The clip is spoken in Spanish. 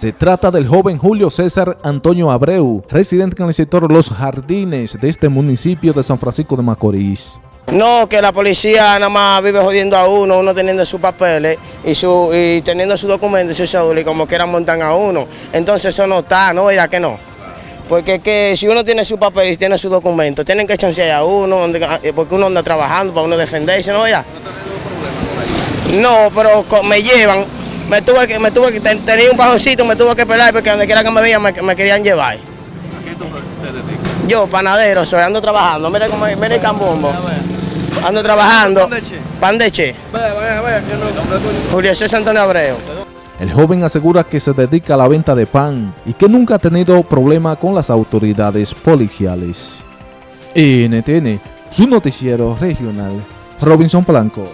Se trata del joven Julio César Antonio Abreu, residente en el sector Los Jardines de este municipio de San Francisco de Macorís. No, que la policía nada más vive jodiendo a uno, uno teniendo sus papeles y, su, y teniendo sus documentos y su cédula y como quieran montar a uno. Entonces eso no está, ¿no? Ya que no. Porque que si uno tiene su papel y tiene su documento, tienen que chancear a uno, eh, porque uno anda trabajando para uno defenderse, ¿no? Ya. No, pero me llevan, me tuve que, me tuve que, tenía un bajoncito, me tuve que pelar porque donde quiera que me vean me, querían llevar. ¿Qué tú te dedicas? Yo, panadero, soy, ando trabajando, mira, como, mira el cambombo. Ando trabajando. Pan de che. Julio César Antonio Abreu. El joven asegura que se dedica a la venta de pan y que nunca ha tenido problema con las autoridades policiales. NTN, su noticiero regional, Robinson Blanco.